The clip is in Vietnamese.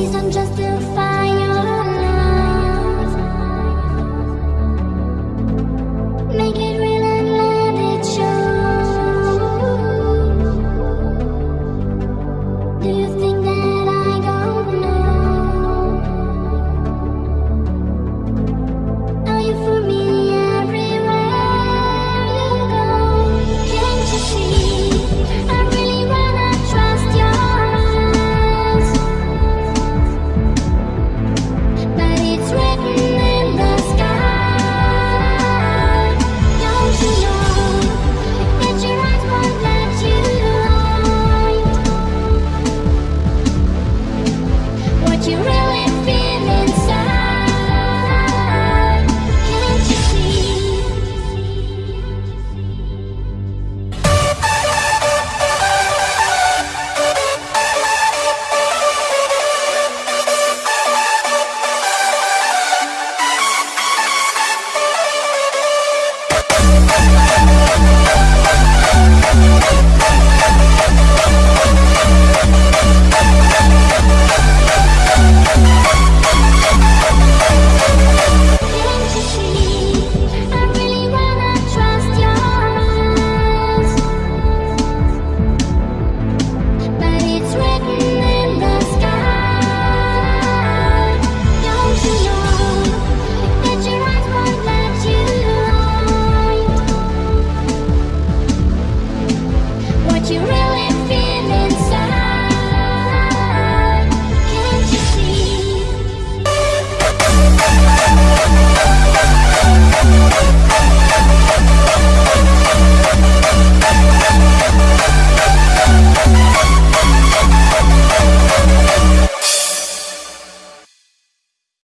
these unjustified We'll be right back.